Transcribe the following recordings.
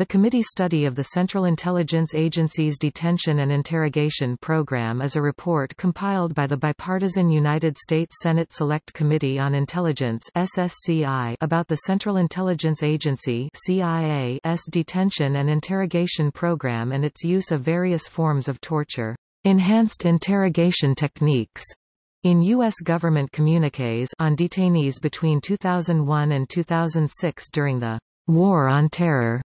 The committee study of the Central Intelligence Agency's Detention and Interrogation Program is a report compiled by the bipartisan United States Senate Select Committee on Intelligence SSCI about the Central Intelligence Agency CIA's detention and interrogation program and its use of various forms of torture, enhanced interrogation techniques, in U.S. government communiques on detainees between 2001 and 2006 during the War on Terror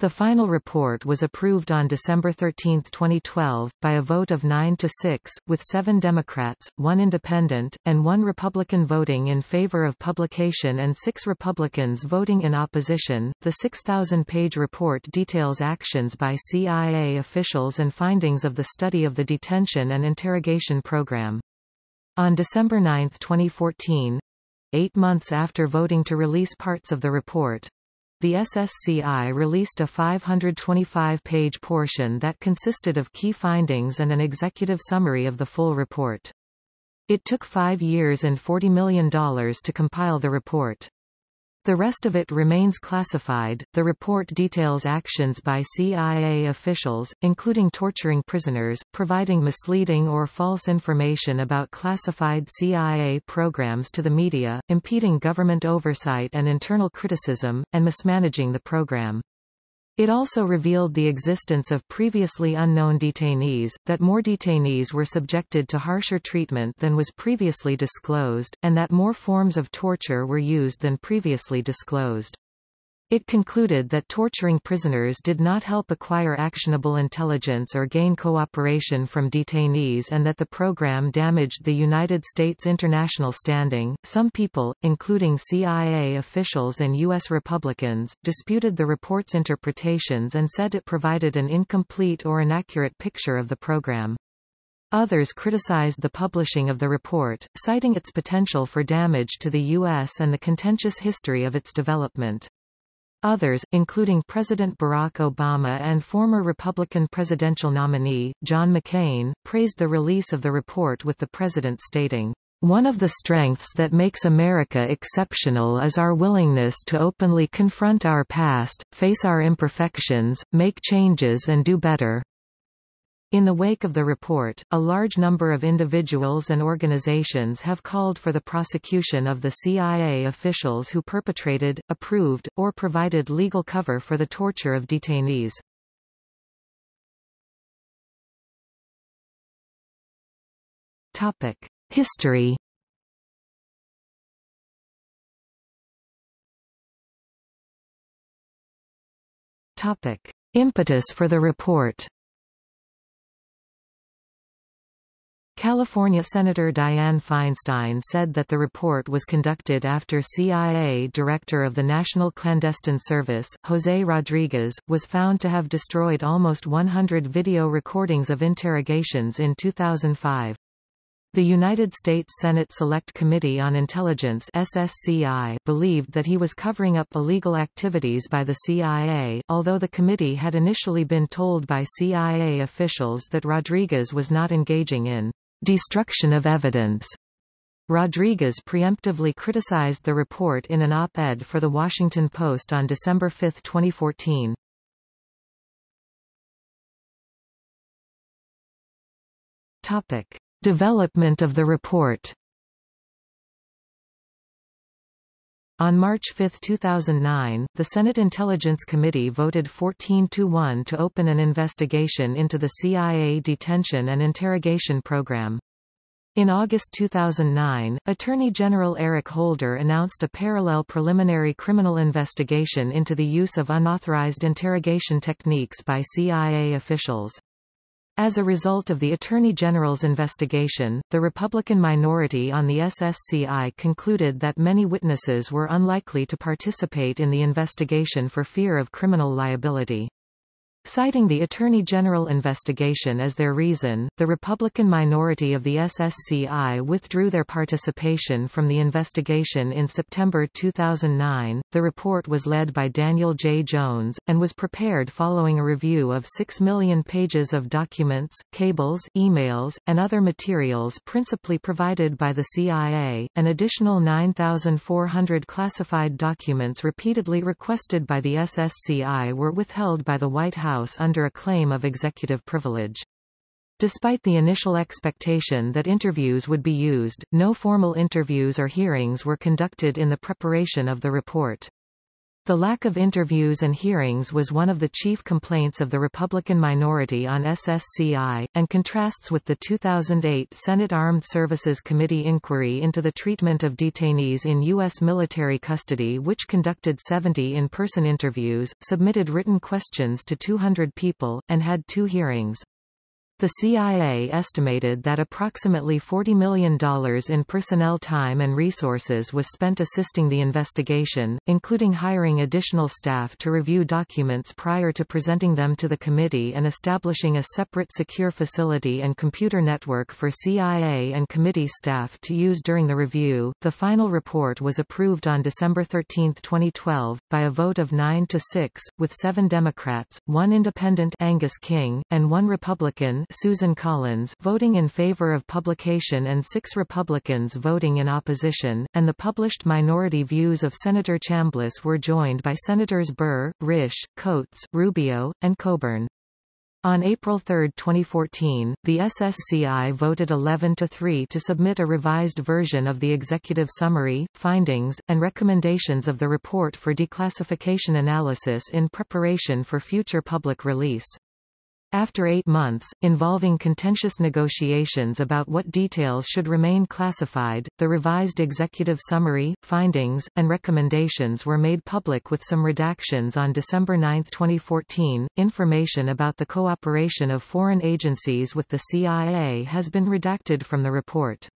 the final report was approved on December 13, 2012, by a vote of 9 to 6, with seven Democrats, one Independent, and one Republican voting in favor of publication and six Republicans voting in opposition. The 6,000-page report details actions by CIA officials and findings of the study of the detention and interrogation program. On December 9, 2014, eight months after voting to release parts of the report, the SSCI released a 525-page portion that consisted of key findings and an executive summary of the full report. It took five years and $40 million to compile the report. The rest of it remains classified. The report details actions by CIA officials, including torturing prisoners, providing misleading or false information about classified CIA programs to the media, impeding government oversight and internal criticism, and mismanaging the program. It also revealed the existence of previously unknown detainees, that more detainees were subjected to harsher treatment than was previously disclosed, and that more forms of torture were used than previously disclosed. It concluded that torturing prisoners did not help acquire actionable intelligence or gain cooperation from detainees and that the program damaged the United States international standing. Some people, including CIA officials and U.S. Republicans, disputed the report's interpretations and said it provided an incomplete or inaccurate picture of the program. Others criticized the publishing of the report, citing its potential for damage to the U.S. and the contentious history of its development. Others, including President Barack Obama and former Republican presidential nominee, John McCain, praised the release of the report with the president stating, one of the strengths that makes America exceptional is our willingness to openly confront our past, face our imperfections, make changes and do better. In the wake of the report, a large number of individuals and organizations have called for the prosecution of the CIA officials who perpetrated, approved, or provided legal cover for the torture of detainees. Topic: History. Topic: Impetus for the report. California Senator Dianne Feinstein said that the report was conducted after CIA Director of the National Clandestine Service, Jose Rodriguez, was found to have destroyed almost 100 video recordings of interrogations in 2005. The United States Senate Select Committee on Intelligence SSCI believed that he was covering up illegal activities by the CIA, although the committee had initially been told by CIA officials that Rodriguez was not engaging in destruction of evidence. Rodriguez preemptively criticized the report in an op-ed for The Washington Post on December 5, 2014. Topic. Development of the report On March 5, 2009, the Senate Intelligence Committee voted 14-1 to open an investigation into the CIA detention and interrogation program. In August 2009, Attorney General Eric Holder announced a parallel preliminary criminal investigation into the use of unauthorized interrogation techniques by CIA officials. As a result of the Attorney General's investigation, the Republican minority on the SSCI concluded that many witnesses were unlikely to participate in the investigation for fear of criminal liability. Citing the Attorney General investigation as their reason, the Republican minority of the SSCI withdrew their participation from the investigation in September 2009. The report was led by Daniel J. Jones, and was prepared following a review of 6 million pages of documents, cables, emails, and other materials principally provided by the CIA, an additional 9,400 classified documents repeatedly requested by the SSCI were withheld by the White House House under a claim of executive privilege. Despite the initial expectation that interviews would be used, no formal interviews or hearings were conducted in the preparation of the report. The lack of interviews and hearings was one of the chief complaints of the Republican minority on SSCI, and contrasts with the 2008 Senate Armed Services Committee inquiry into the treatment of detainees in U.S. military custody which conducted 70 in-person interviews, submitted written questions to 200 people, and had two hearings. The CIA estimated that approximately $40 million in personnel time and resources was spent assisting the investigation, including hiring additional staff to review documents prior to presenting them to the committee and establishing a separate secure facility and computer network for CIA and committee staff to use during the review. The final report was approved on December 13, 2012, by a vote of 9 to 6, with seven Democrats, one independent Angus King, and one Republican Susan Collins voting in favor of publication and six Republicans voting in opposition, and the published minority views of Senator Chambliss were joined by Senators Burr, Risch, Coats, Rubio, and Coburn. On April 3, 2014, the SSCI voted 11 to 3 to submit a revised version of the executive summary, findings, and recommendations of the report for declassification analysis in preparation for future public release. After eight months, involving contentious negotiations about what details should remain classified, the revised executive summary, findings, and recommendations were made public with some redactions on December 9, 2014. Information about the cooperation of foreign agencies with the CIA has been redacted from the report.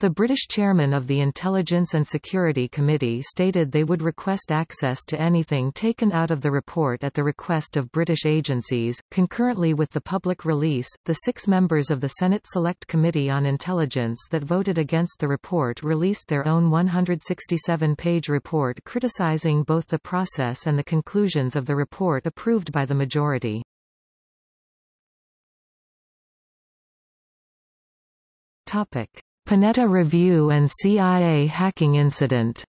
The British chairman of the Intelligence and Security Committee stated they would request access to anything taken out of the report at the request of British agencies. Concurrently with the public release, the six members of the Senate Select Committee on Intelligence that voted against the report released their own 167-page report criticizing both the process and the conclusions of the report approved by the majority. Topic. Panetta Review and CIA hacking incident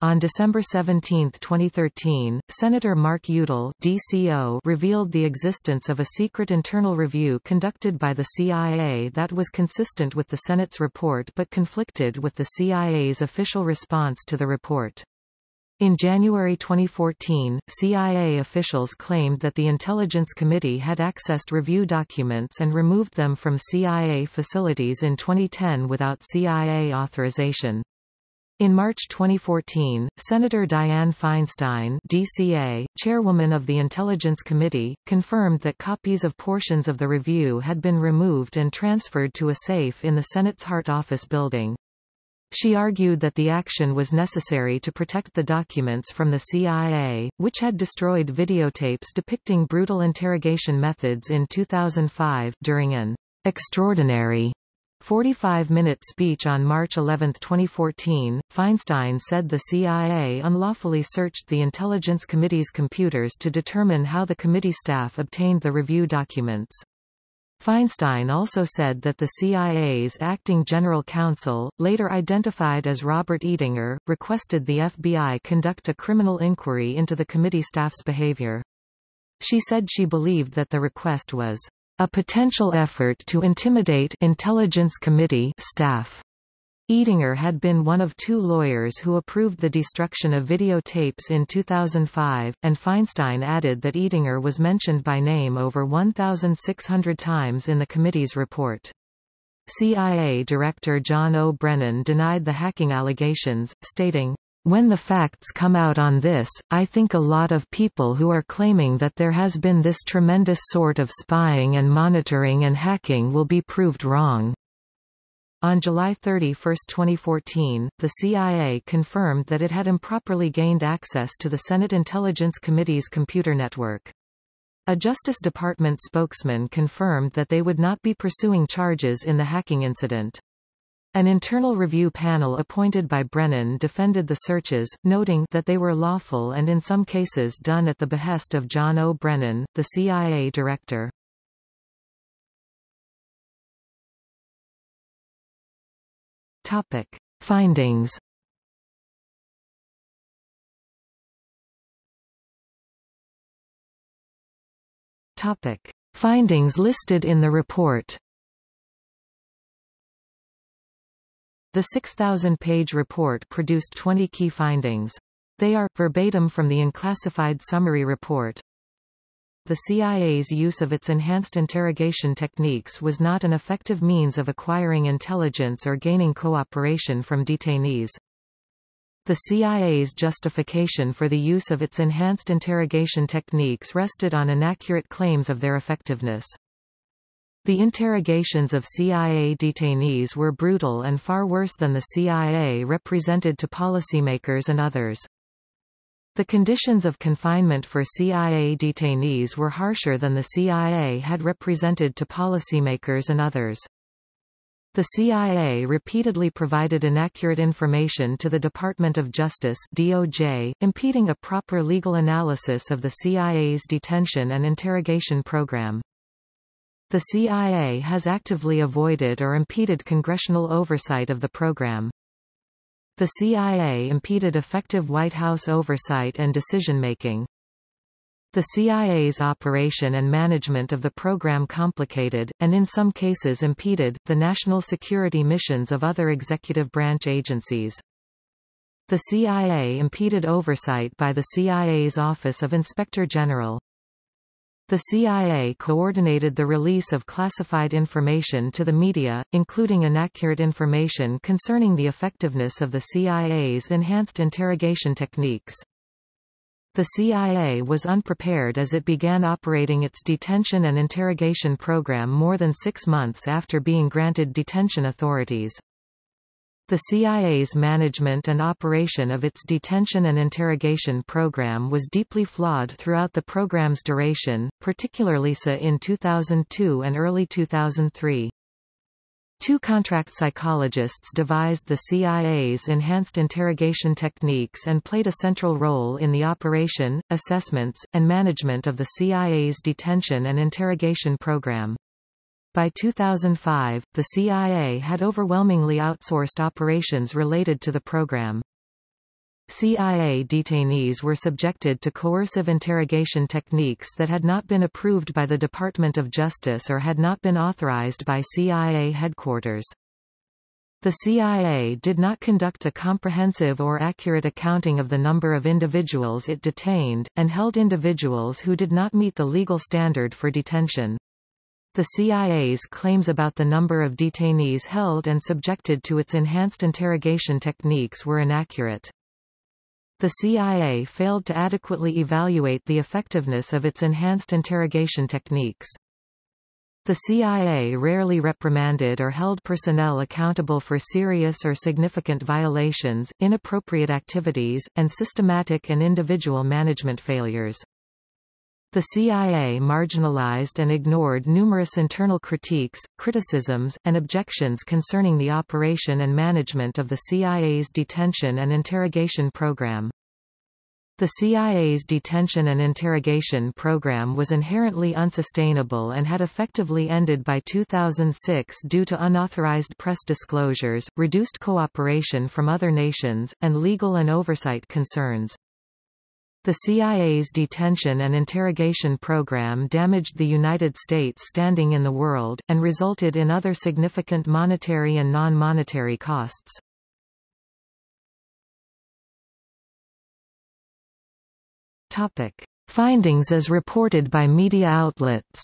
On December 17, 2013, Senator Mark Udall DCO revealed the existence of a secret internal review conducted by the CIA that was consistent with the Senate's report but conflicted with the CIA's official response to the report. In January 2014, CIA officials claimed that the Intelligence Committee had accessed review documents and removed them from CIA facilities in 2010 without CIA authorization. In March 2014, Senator Dianne Feinstein DCA, chairwoman of the Intelligence Committee, confirmed that copies of portions of the review had been removed and transferred to a safe in the Senate's Hart Office building. She argued that the action was necessary to protect the documents from the CIA, which had destroyed videotapes depicting brutal interrogation methods in 2005 during an extraordinary 45-minute speech on March 11, 2014, Feinstein said the CIA unlawfully searched the Intelligence Committee's computers to determine how the committee staff obtained the review documents. Feinstein also said that the CIA's acting general counsel, later identified as Robert Eatinger, requested the FBI conduct a criminal inquiry into the committee staff's behavior. She said she believed that the request was a potential effort to intimidate Intelligence Committee staff. Eatinger had been one of two lawyers who approved the destruction of videotapes in 2005, and Feinstein added that Eatinger was mentioned by name over 1,600 times in the committee's report. CIA Director John O. Brennan denied the hacking allegations, stating, when the facts come out on this, I think a lot of people who are claiming that there has been this tremendous sort of spying and monitoring and hacking will be proved wrong. On July 31, 2014, the CIA confirmed that it had improperly gained access to the Senate Intelligence Committee's computer network. A Justice Department spokesman confirmed that they would not be pursuing charges in the hacking incident. An internal review panel appointed by Brennan defended the searches, noting that they were lawful and in some cases done at the behest of John O. Brennan, the CIA director. Topic. Findings Topic. Findings listed in the report The 6,000-page report produced 20 key findings. They are, verbatim from the unclassified summary report. The CIA's use of its enhanced interrogation techniques was not an effective means of acquiring intelligence or gaining cooperation from detainees. The CIA's justification for the use of its enhanced interrogation techniques rested on inaccurate claims of their effectiveness. The interrogations of CIA detainees were brutal and far worse than the CIA represented to policymakers and others. The conditions of confinement for CIA detainees were harsher than the CIA had represented to policymakers and others. The CIA repeatedly provided inaccurate information to the Department of Justice DOJ, impeding a proper legal analysis of the CIA's detention and interrogation program. The CIA has actively avoided or impeded congressional oversight of the program. The CIA impeded effective White House oversight and decision-making. The CIA's operation and management of the program complicated, and in some cases impeded, the national security missions of other executive branch agencies. The CIA impeded oversight by the CIA's Office of Inspector General. The CIA coordinated the release of classified information to the media, including inaccurate information concerning the effectiveness of the CIA's enhanced interrogation techniques. The CIA was unprepared as it began operating its detention and interrogation program more than six months after being granted detention authorities. The CIA's management and operation of its detention and interrogation program was deeply flawed throughout the program's duration, particularly so in 2002 and early 2003. Two contract psychologists devised the CIA's enhanced interrogation techniques and played a central role in the operation, assessments, and management of the CIA's detention and interrogation program. By 2005, the CIA had overwhelmingly outsourced operations related to the program. CIA detainees were subjected to coercive interrogation techniques that had not been approved by the Department of Justice or had not been authorized by CIA headquarters. The CIA did not conduct a comprehensive or accurate accounting of the number of individuals it detained, and held individuals who did not meet the legal standard for detention. The CIA's claims about the number of detainees held and subjected to its enhanced interrogation techniques were inaccurate. The CIA failed to adequately evaluate the effectiveness of its enhanced interrogation techniques. The CIA rarely reprimanded or held personnel accountable for serious or significant violations, inappropriate activities, and systematic and individual management failures. The CIA marginalized and ignored numerous internal critiques, criticisms, and objections concerning the operation and management of the CIA's detention and interrogation program. The CIA's detention and interrogation program was inherently unsustainable and had effectively ended by 2006 due to unauthorized press disclosures, reduced cooperation from other nations, and legal and oversight concerns. The CIA's detention and interrogation program damaged the United States' standing in the world, and resulted in other significant monetary and non-monetary costs. Topic. Findings as reported by media outlets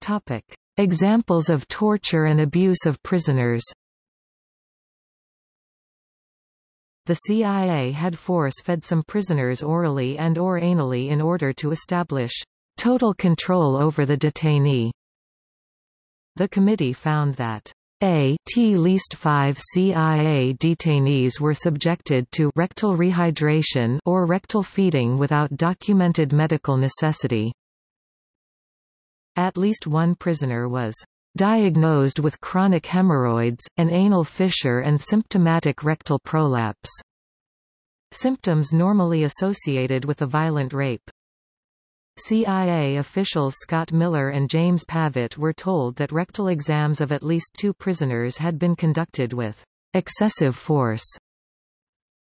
Topic. Examples of torture and abuse of prisoners The CIA had force-fed some prisoners orally and or anally in order to establish total control over the detainee. The committee found that a t least five CIA detainees were subjected to rectal rehydration or rectal feeding without documented medical necessity. At least one prisoner was diagnosed with chronic hemorrhoids, an anal fissure and symptomatic rectal prolapse. Symptoms normally associated with a violent rape. CIA officials Scott Miller and James Pavitt were told that rectal exams of at least two prisoners had been conducted with excessive force.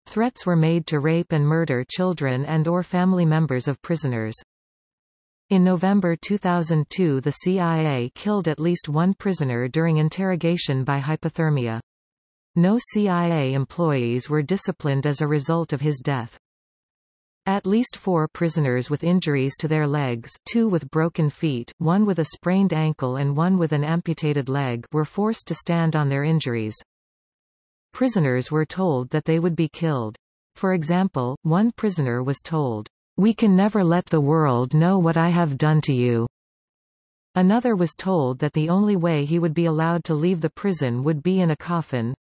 Threats were made to rape and murder children and or family members of prisoners. In November 2002 the CIA killed at least one prisoner during interrogation by hypothermia. No CIA employees were disciplined as a result of his death. At least four prisoners with injuries to their legs two with broken feet, one with a sprained ankle and one with an amputated leg were forced to stand on their injuries. Prisoners were told that they would be killed. For example, one prisoner was told, "'We can never let the world know what I have done to you.' Another was told that the only way he would be allowed to leave the prison would be in a coffin.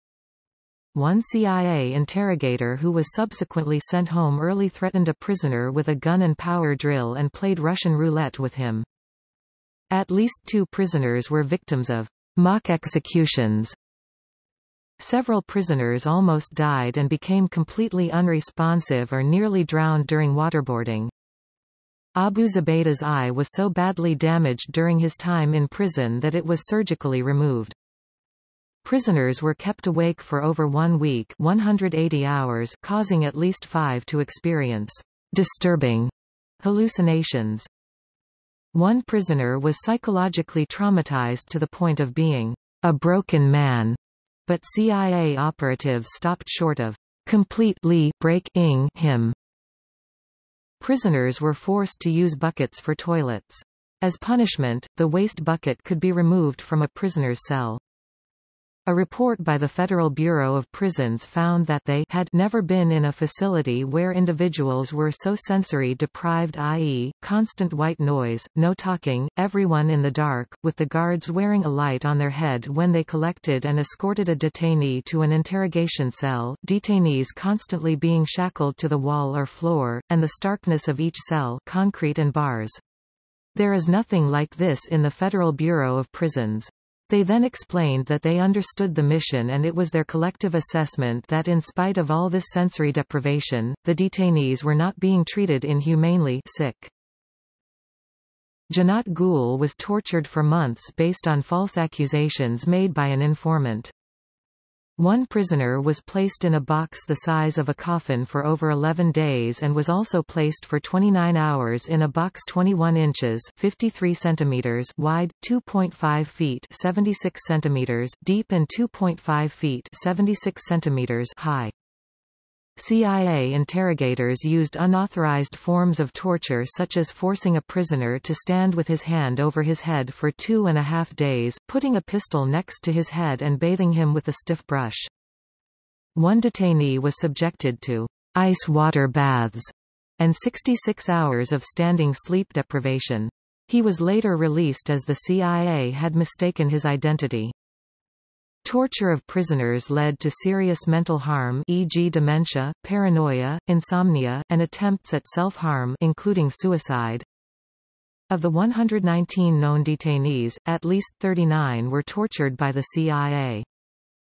One CIA interrogator who was subsequently sent home early threatened a prisoner with a gun and power drill and played Russian roulette with him. At least two prisoners were victims of mock executions. Several prisoners almost died and became completely unresponsive or nearly drowned during waterboarding. Abu Zubaydah's eye was so badly damaged during his time in prison that it was surgically removed. Prisoners were kept awake for over one week 180 hours causing at least five to experience disturbing hallucinations. One prisoner was psychologically traumatized to the point of being a broken man, but CIA operatives stopped short of completely breaking him. Prisoners were forced to use buckets for toilets. As punishment, the waste bucket could be removed from a prisoner's cell. A report by the Federal Bureau of Prisons found that they had never been in a facility where individuals were so sensory deprived i.e., constant white noise, no talking, everyone in the dark, with the guards wearing a light on their head when they collected and escorted a detainee to an interrogation cell, detainees constantly being shackled to the wall or floor, and the starkness of each cell concrete and bars. There is nothing like this in the Federal Bureau of Prisons. They then explained that they understood the mission and it was their collective assessment that in spite of all this sensory deprivation, the detainees were not being treated inhumanely sick. Janat Gul was tortured for months based on false accusations made by an informant. One prisoner was placed in a box the size of a coffin for over 11 days and was also placed for 29 hours in a box 21 inches 53 centimeters wide, 2.5 feet 76 centimeters deep and 2.5 feet 76 centimeters high. CIA interrogators used unauthorized forms of torture such as forcing a prisoner to stand with his hand over his head for two and a half days, putting a pistol next to his head and bathing him with a stiff brush. One detainee was subjected to ice water baths and 66 hours of standing sleep deprivation. He was later released as the CIA had mistaken his identity. Torture of prisoners led to serious mental harm e.g. dementia, paranoia, insomnia, and attempts at self-harm including suicide. Of the 119 known detainees, at least 39 were tortured by the CIA.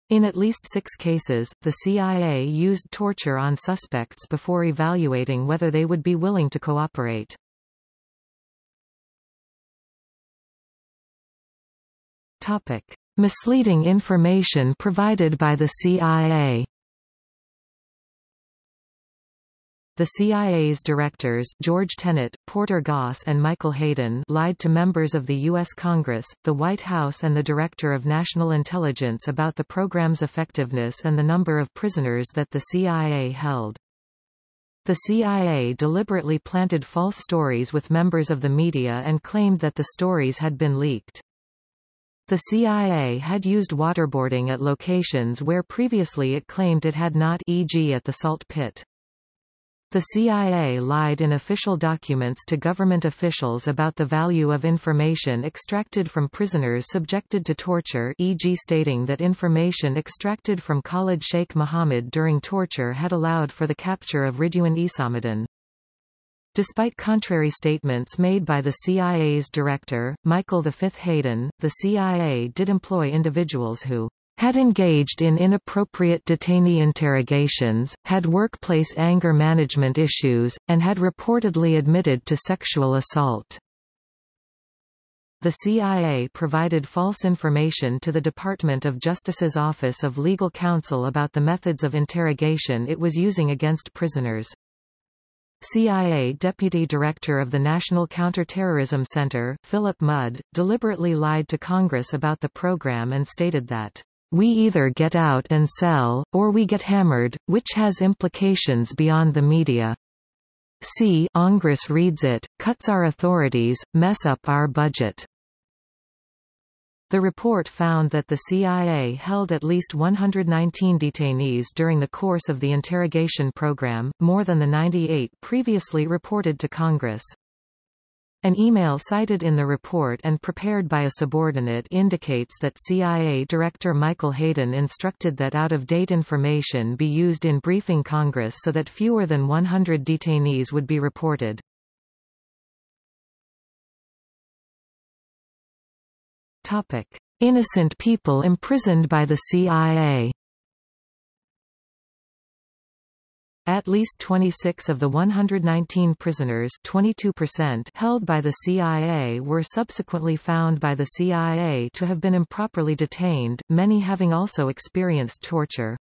In at least six cases, the CIA used torture on suspects before evaluating whether they would be willing to cooperate. Topic. Misleading information provided by the CIA The CIA's directors George Tenet, Porter Goss and Michael Hayden lied to members of the U.S. Congress, the White House and the Director of National Intelligence about the program's effectiveness and the number of prisoners that the CIA held. The CIA deliberately planted false stories with members of the media and claimed that the stories had been leaked. The CIA had used waterboarding at locations where previously it claimed it had not e.g. at the salt pit. The CIA lied in official documents to government officials about the value of information extracted from prisoners subjected to torture e.g. stating that information extracted from Khalid Sheikh Mohammed during torture had allowed for the capture of Ridwan Isamuddin. Despite contrary statements made by the CIA's director, Michael V. Hayden, the CIA did employ individuals who had engaged in inappropriate detainee interrogations, had workplace anger management issues, and had reportedly admitted to sexual assault. The CIA provided false information to the Department of Justice's Office of Legal Counsel about the methods of interrogation it was using against prisoners. CIA Deputy Director of the National Counterterrorism Center, Philip Mudd, deliberately lied to Congress about the program and stated that we either get out and sell, or we get hammered, which has implications beyond the media. See Congress reads it, cuts our authorities, mess up our budget. The report found that the CIA held at least 119 detainees during the course of the interrogation program, more than the 98 previously reported to Congress. An email cited in the report and prepared by a subordinate indicates that CIA Director Michael Hayden instructed that out-of-date information be used in briefing Congress so that fewer than 100 detainees would be reported. Topic. Innocent people imprisoned by the CIA At least 26 of the 119 prisoners 22% held by the CIA were subsequently found by the CIA to have been improperly detained, many having also experienced torture.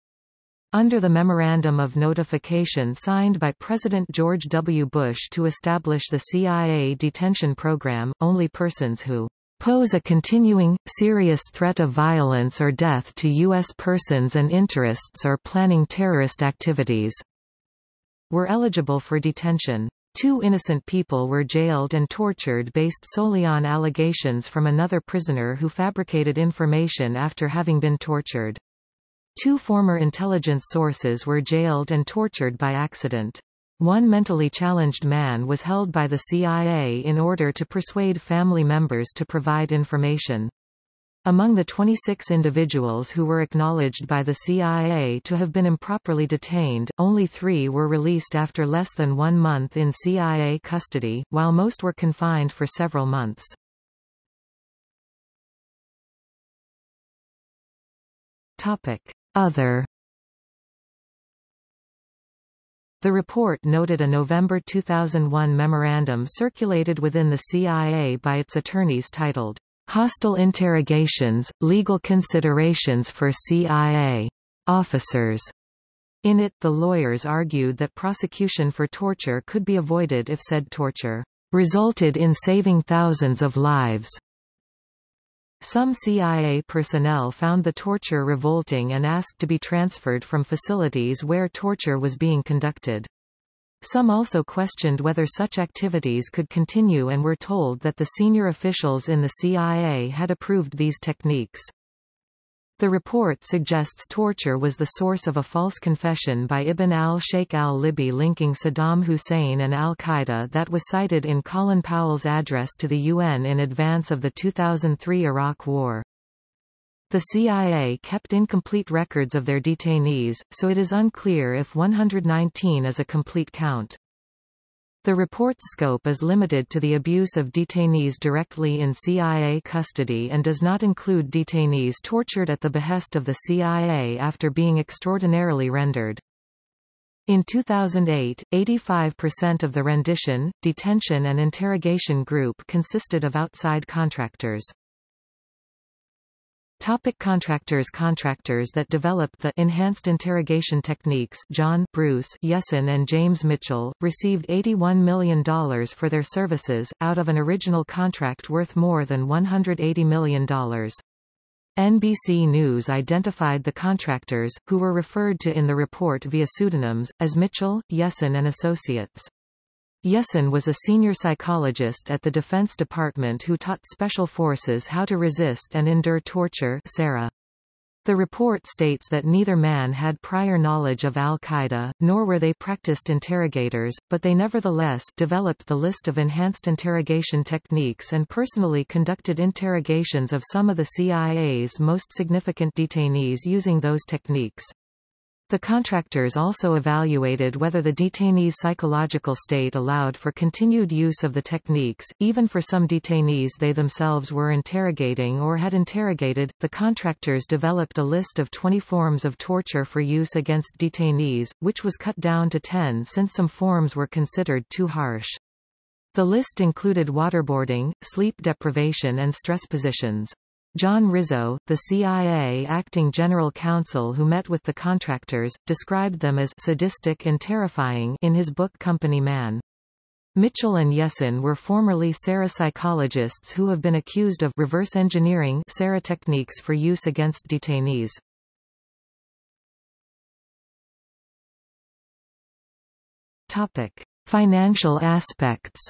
Under the Memorandum of Notification signed by President George W. Bush to establish the CIA detention program, only persons who pose a continuing, serious threat of violence or death to U.S. persons and interests or planning terrorist activities were eligible for detention. Two innocent people were jailed and tortured based solely on allegations from another prisoner who fabricated information after having been tortured. Two former intelligence sources were jailed and tortured by accident. One mentally challenged man was held by the CIA in order to persuade family members to provide information. Among the 26 individuals who were acknowledged by the CIA to have been improperly detained, only three were released after less than one month in CIA custody, while most were confined for several months. Other The report noted a November 2001 memorandum circulated within the CIA by its attorneys titled, Hostile interrogations, legal considerations for CIA officers. In it, the lawyers argued that prosecution for torture could be avoided if said torture resulted in saving thousands of lives. Some CIA personnel found the torture revolting and asked to be transferred from facilities where torture was being conducted. Some also questioned whether such activities could continue and were told that the senior officials in the CIA had approved these techniques. The report suggests torture was the source of a false confession by Ibn al-Sheikh al-Libi linking Saddam Hussein and al-Qaeda that was cited in Colin Powell's address to the UN in advance of the 2003 Iraq War. The CIA kept incomplete records of their detainees, so it is unclear if 119 is a complete count. The report's scope is limited to the abuse of detainees directly in CIA custody and does not include detainees tortured at the behest of the CIA after being extraordinarily rendered. In 2008, 85% of the rendition, detention and interrogation group consisted of outside contractors. Topic contractors Contractors that developed the enhanced interrogation techniques John Bruce Jessen and James Mitchell, received $81 million for their services, out of an original contract worth more than $180 million. NBC News identified the contractors, who were referred to in the report via pseudonyms, as Mitchell, Jessen and Associates. Jessen was a senior psychologist at the Defense Department who taught Special Forces how to resist and endure torture SERE. The report states that neither man had prior knowledge of al-Qaeda, nor were they practiced interrogators, but they nevertheless developed the list of enhanced interrogation techniques and personally conducted interrogations of some of the CIA's most significant detainees using those techniques. The contractors also evaluated whether the detainee's psychological state allowed for continued use of the techniques, even for some detainees they themselves were interrogating or had interrogated. The contractors developed a list of 20 forms of torture for use against detainees, which was cut down to 10 since some forms were considered too harsh. The list included waterboarding, sleep deprivation and stress positions. John Rizzo, the CIA acting general counsel who met with the contractors, described them as sadistic and terrifying in his book Company Man. Mitchell and Jessen were formerly SERE psychologists who have been accused of reverse engineering SERE techniques for use against detainees. Topic: Financial aspects.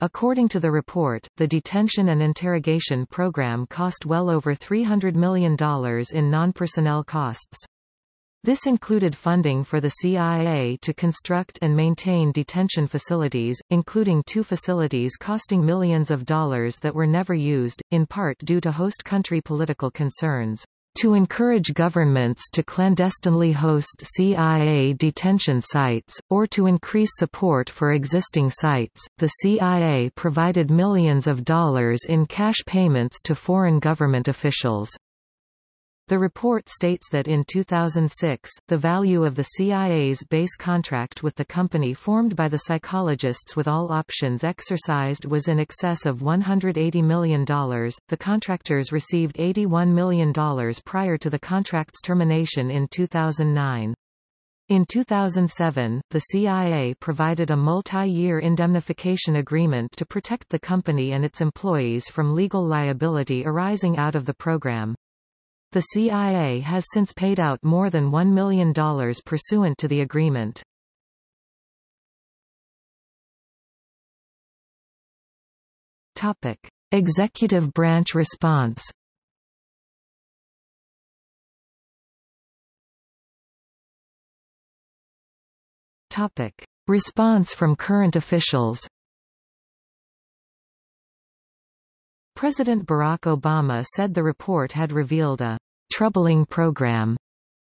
According to the report, the detention and interrogation program cost well over $300 million in non-personnel costs. This included funding for the CIA to construct and maintain detention facilities, including two facilities costing millions of dollars that were never used, in part due to host country political concerns to encourage governments to clandestinely host CIA detention sites, or to increase support for existing sites. The CIA provided millions of dollars in cash payments to foreign government officials. The report states that in 2006, the value of the CIA's base contract with the company formed by the psychologists with all options exercised was in excess of $180 million. The contractors received $81 million prior to the contract's termination in 2009. In 2007, the CIA provided a multi-year indemnification agreement to protect the company and its employees from legal liability arising out of the program. The CIA has since paid out more than $1 million pursuant to the agreement. Topic. Executive branch response Topic. Response from current officials President Barack Obama said the report had revealed a troubling program,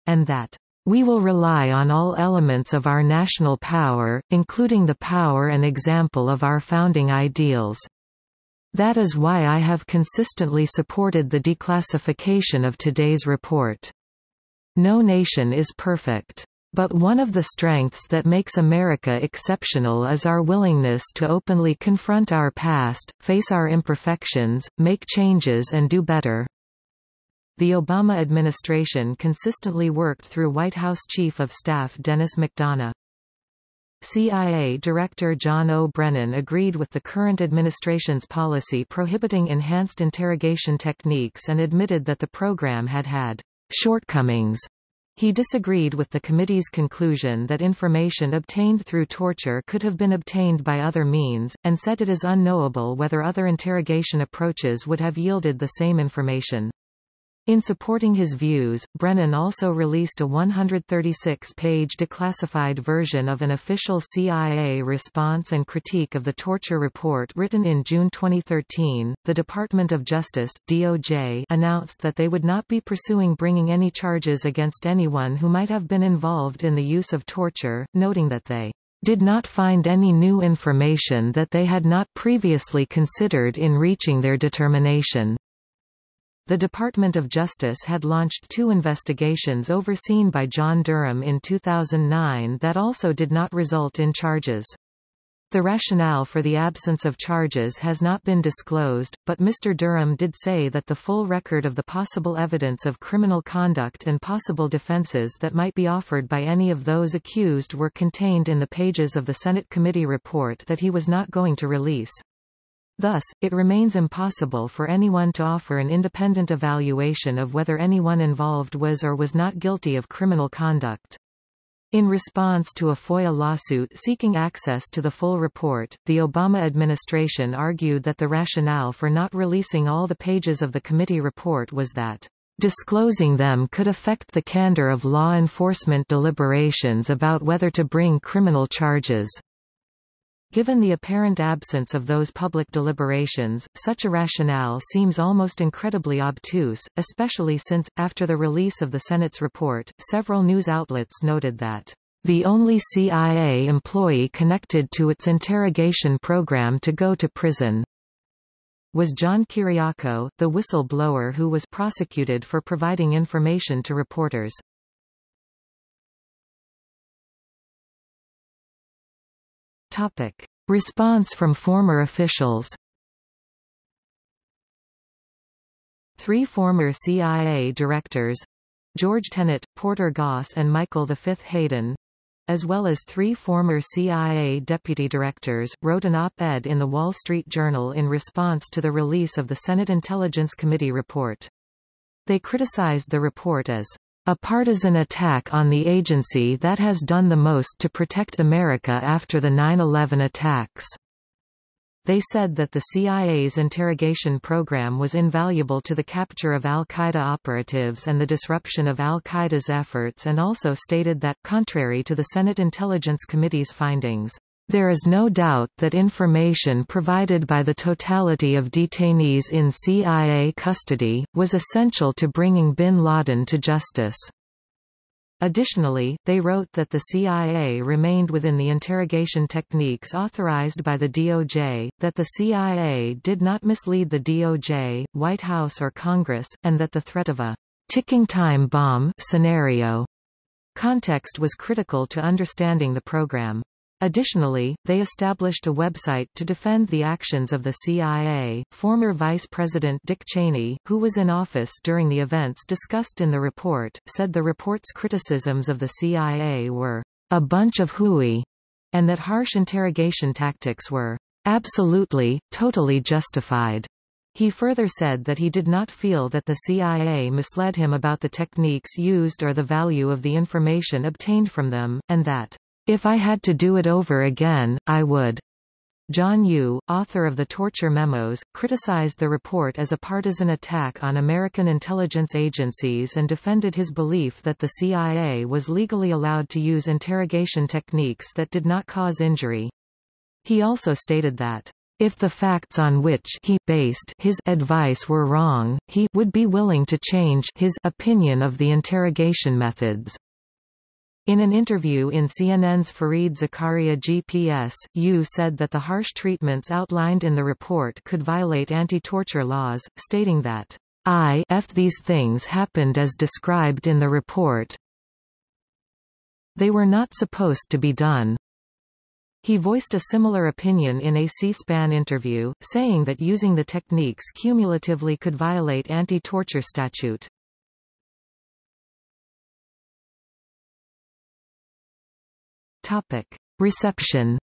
and that we will rely on all elements of our national power, including the power and example of our founding ideals. That is why I have consistently supported the declassification of today's report. No nation is perfect. But one of the strengths that makes America exceptional is our willingness to openly confront our past, face our imperfections, make changes and do better. The Obama administration consistently worked through White House Chief of Staff Denis McDonough. CIA Director John O. Brennan agreed with the current administration's policy prohibiting enhanced interrogation techniques and admitted that the program had had shortcomings. He disagreed with the committee's conclusion that information obtained through torture could have been obtained by other means, and said it is unknowable whether other interrogation approaches would have yielded the same information. In supporting his views, Brennan also released a 136-page declassified version of an official CIA response and critique of the torture report written in June 2013. The Department of Justice (DOJ) announced that they would not be pursuing bringing any charges against anyone who might have been involved in the use of torture, noting that they did not find any new information that they had not previously considered in reaching their determination. The Department of Justice had launched two investigations overseen by John Durham in 2009 that also did not result in charges. The rationale for the absence of charges has not been disclosed, but Mr. Durham did say that the full record of the possible evidence of criminal conduct and possible defenses that might be offered by any of those accused were contained in the pages of the Senate committee report that he was not going to release. Thus, it remains impossible for anyone to offer an independent evaluation of whether anyone involved was or was not guilty of criminal conduct. In response to a FOIA lawsuit seeking access to the full report, the Obama administration argued that the rationale for not releasing all the pages of the committee report was that disclosing them could affect the candor of law enforcement deliberations about whether to bring criminal charges. Given the apparent absence of those public deliberations, such a rationale seems almost incredibly obtuse, especially since, after the release of the Senate's report, several news outlets noted that the only CIA employee connected to its interrogation program to go to prison was John Kiriakou, the whistleblower who was prosecuted for providing information to reporters. Topic. Response from former officials Three former CIA directors George Tenet, Porter Goss and Michael V. Hayden as well as three former CIA deputy directors, wrote an op-ed in the Wall Street Journal in response to the release of the Senate Intelligence Committee report. They criticized the report as a partisan attack on the agency that has done the most to protect America after the 9-11 attacks. They said that the CIA's interrogation program was invaluable to the capture of al-Qaeda operatives and the disruption of al-Qaeda's efforts and also stated that, contrary to the Senate Intelligence Committee's findings, there is no doubt that information provided by the totality of detainees in CIA custody, was essential to bringing bin Laden to justice. Additionally, they wrote that the CIA remained within the interrogation techniques authorized by the DOJ, that the CIA did not mislead the DOJ, White House or Congress, and that the threat of a ticking time bomb scenario context was critical to understanding the program. Additionally, they established a website to defend the actions of the CIA. Former Vice President Dick Cheney, who was in office during the events discussed in the report, said the report's criticisms of the CIA were a bunch of hooey, and that harsh interrogation tactics were absolutely, totally justified. He further said that he did not feel that the CIA misled him about the techniques used or the value of the information obtained from them, and that if I had to do it over again, I would. John Yoo, author of the Torture Memos, criticized the report as a partisan attack on American intelligence agencies and defended his belief that the CIA was legally allowed to use interrogation techniques that did not cause injury. He also stated that if the facts on which he based his advice were wrong, he would be willing to change his opinion of the interrogation methods. In an interview in CNN's Fareed Zakaria GPS, Yoo said that the harsh treatments outlined in the report could violate anti-torture laws, stating that, if these things happened as described in the report. They were not supposed to be done. He voiced a similar opinion in a C-SPAN interview, saying that using the techniques cumulatively could violate anti-torture statute. Topic. Reception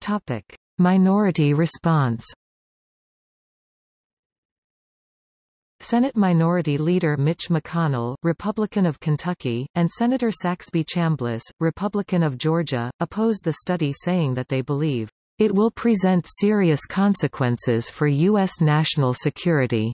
Topic. Minority response Senate Minority Leader Mitch McConnell, Republican of Kentucky, and Senator Saxby Chambliss, Republican of Georgia, opposed the study saying that they believe, "...it will present serious consequences for U.S. national security."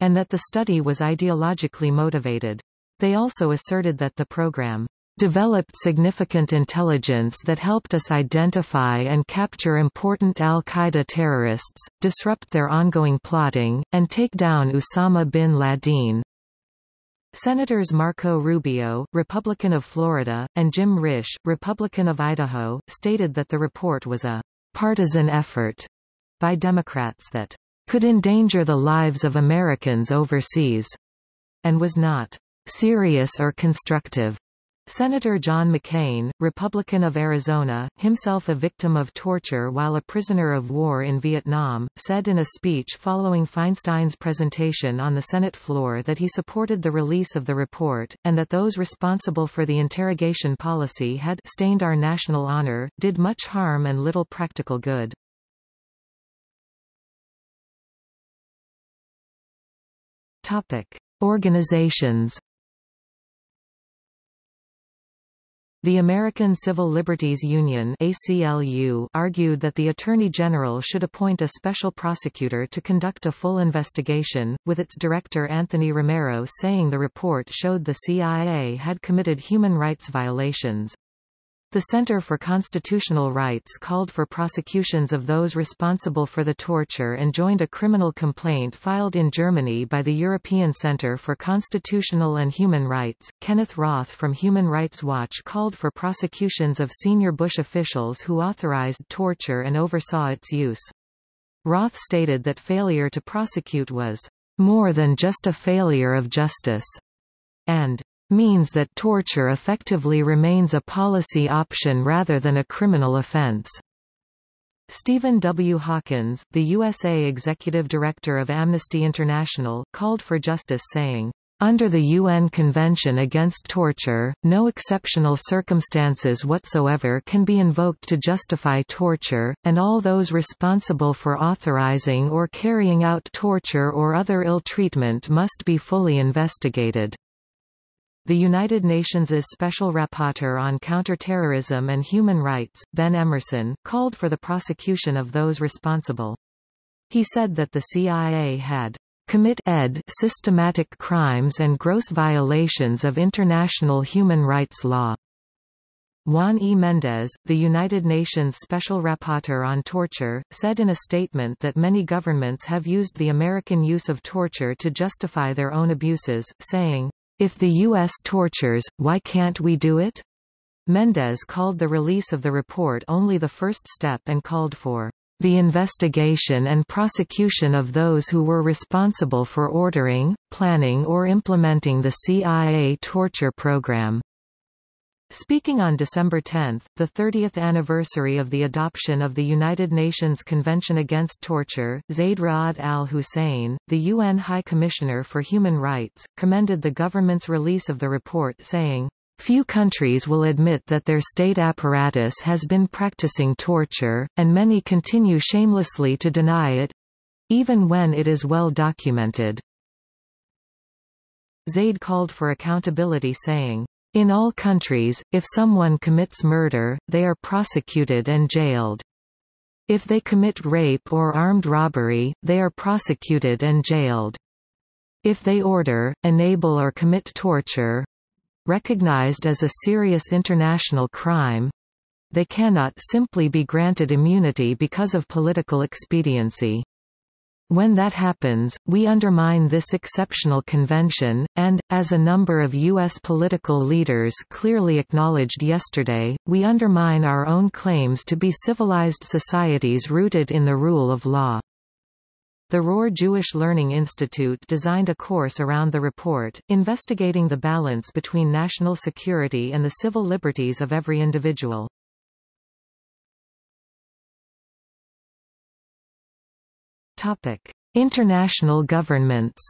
And that the study was ideologically motivated. They also asserted that the program developed significant intelligence that helped us identify and capture important al-Qaeda terrorists, disrupt their ongoing plotting, and take down Osama bin Laden. Senators Marco Rubio, Republican of Florida, and Jim Risch, Republican of Idaho, stated that the report was a partisan effort by Democrats that could endanger the lives of Americans overseas, and was not serious or constructive. Senator John McCain, Republican of Arizona, himself a victim of torture while a prisoner of war in Vietnam, said in a speech following Feinstein's presentation on the Senate floor that he supported the release of the report, and that those responsible for the interrogation policy had stained our national honor, did much harm and little practical good. Topic. Organizations The American Civil Liberties Union ACLU argued that the Attorney General should appoint a special prosecutor to conduct a full investigation, with its director Anthony Romero saying the report showed the CIA had committed human rights violations. The Center for Constitutional Rights called for prosecutions of those responsible for the torture and joined a criminal complaint filed in Germany by the European Center for Constitutional and Human Rights. Kenneth Roth from Human Rights Watch called for prosecutions of senior Bush officials who authorized torture and oversaw its use. Roth stated that failure to prosecute was more than just a failure of justice, and means that torture effectively remains a policy option rather than a criminal offense. Steven W. Hawkins, the USA Executive Director of Amnesty International, called for justice saying, under the UN Convention Against Torture, no exceptional circumstances whatsoever can be invoked to justify torture, and all those responsible for authorizing or carrying out torture or other ill treatment must be fully investigated. The United Nations' Special Rapporteur on Counterterrorism and Human Rights, Ben Emmerson, called for the prosecution of those responsible. He said that the CIA had commit ed systematic crimes and gross violations of international human rights law. Juan E. Mendez, the United Nations Special Rapporteur on Torture, said in a statement that many governments have used the American use of torture to justify their own abuses, saying, if the U.S. tortures, why can't we do it? Mendez called the release of the report only the first step and called for the investigation and prosecution of those who were responsible for ordering, planning or implementing the CIA torture program. Speaking on December 10, the 30th anniversary of the adoption of the United Nations Convention Against Torture, Zeid Ra'ad al-Hussein, the UN High Commissioner for Human Rights, commended the government's release of the report saying, Few countries will admit that their state apparatus has been practicing torture, and many continue shamelessly to deny it—even when it is well documented. Zeid called for accountability saying, in all countries, if someone commits murder, they are prosecuted and jailed. If they commit rape or armed robbery, they are prosecuted and jailed. If they order, enable or commit torture, recognized as a serious international crime, they cannot simply be granted immunity because of political expediency. When that happens, we undermine this exceptional convention, and, as a number of U.S. political leaders clearly acknowledged yesterday, we undermine our own claims to be civilized societies rooted in the rule of law. The Rohr Jewish Learning Institute designed a course around the report, investigating the balance between national security and the civil liberties of every individual. Topic: International governments.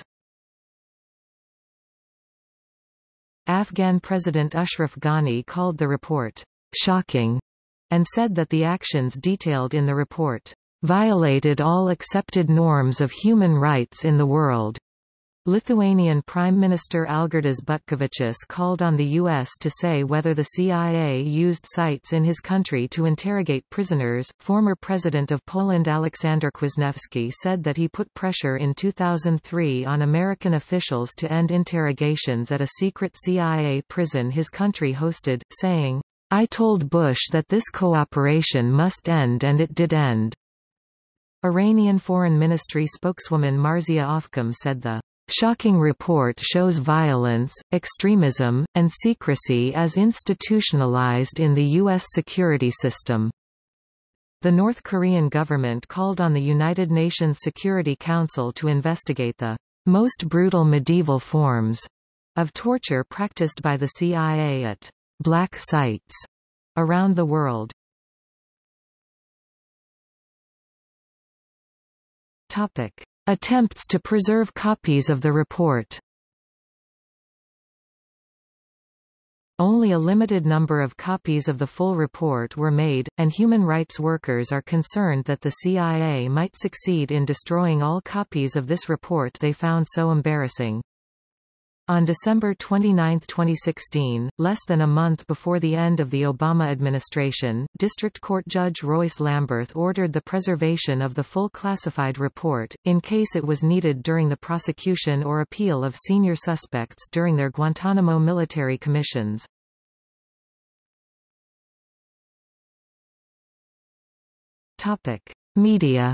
Afghan President Ashraf Ghani called the report shocking and said that the actions detailed in the report violated all accepted norms of human rights in the world. Lithuanian Prime Minister Algirdas Butkevičius called on the U.S. to say whether the CIA used sites in his country to interrogate prisoners. Former President of Poland Aleksander Kwasniewski said that he put pressure in 2003 on American officials to end interrogations at a secret CIA prison his country hosted, saying, I told Bush that this cooperation must end and it did end. Iranian Foreign Ministry spokeswoman Marzieh Afkham said the Shocking report shows violence, extremism, and secrecy as institutionalized in the U.S. security system. The North Korean government called on the United Nations Security Council to investigate the most brutal medieval forms of torture practiced by the CIA at black sites around the world. Topic. Attempts to preserve copies of the report Only a limited number of copies of the full report were made, and human rights workers are concerned that the CIA might succeed in destroying all copies of this report they found so embarrassing. On December 29, 2016, less than a month before the end of the Obama administration, District Court Judge Royce Lamberth ordered the preservation of the full classified report, in case it was needed during the prosecution or appeal of senior suspects during their Guantanamo military commissions. Media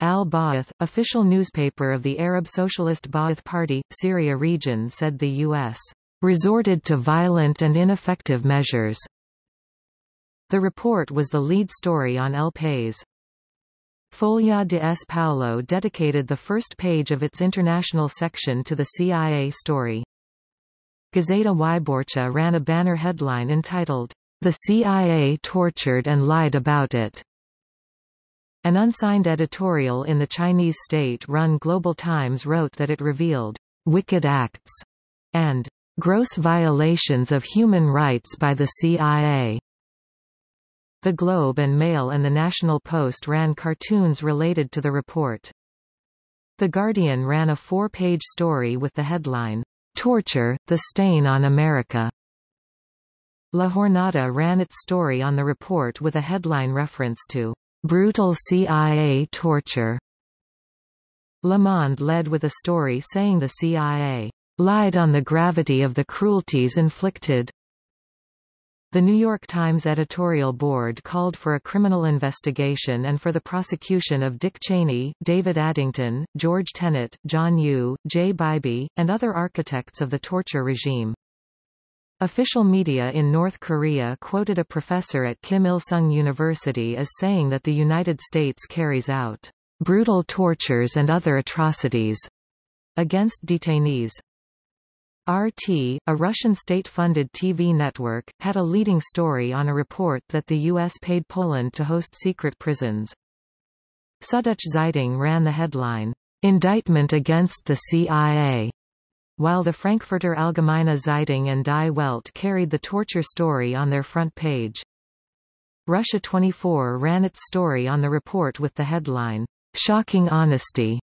Al-Ba'ath, official newspaper of the Arab Socialist Ba'ath Party, Syria region said the U.S. resorted to violent and ineffective measures. The report was the lead story on El País. Folha de S. Paulo dedicated the first page of its international section to the CIA story. Gazeta Wyborcza ran a banner headline entitled, The CIA tortured and lied about it. An unsigned editorial in the Chinese state-run Global Times wrote that it revealed wicked acts and gross violations of human rights by the CIA. The Globe and Mail and the National Post ran cartoons related to the report. The Guardian ran a four-page story with the headline, Torture, the Stain on America. La Jornada ran its story on the report with a headline reference to Brutal CIA torture. Le Monde led with a story saying the CIA lied on the gravity of the cruelties inflicted. The New York Times editorial board called for a criminal investigation and for the prosecution of Dick Cheney, David Addington, George Tenet, John Yoo, Jay Bybee, and other architects of the torture regime. Official media in North Korea quoted a professor at Kim Il-sung University as saying that the United States carries out brutal tortures and other atrocities against detainees. RT, a Russian state-funded TV network, had a leading story on a report that the U.S. paid Poland to host secret prisons. Süddeutsche Zeitung ran the headline, Indictment against the CIA while the Frankfurter Allgemeine Zeitung and Die Welt carried the torture story on their front page. Russia 24 ran its story on the report with the headline, Shocking Honesty.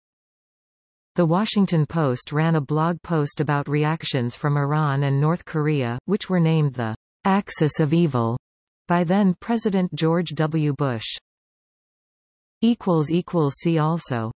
The Washington Post ran a blog post about reactions from Iran and North Korea, which were named the Axis of Evil by then President George W. Bush. See also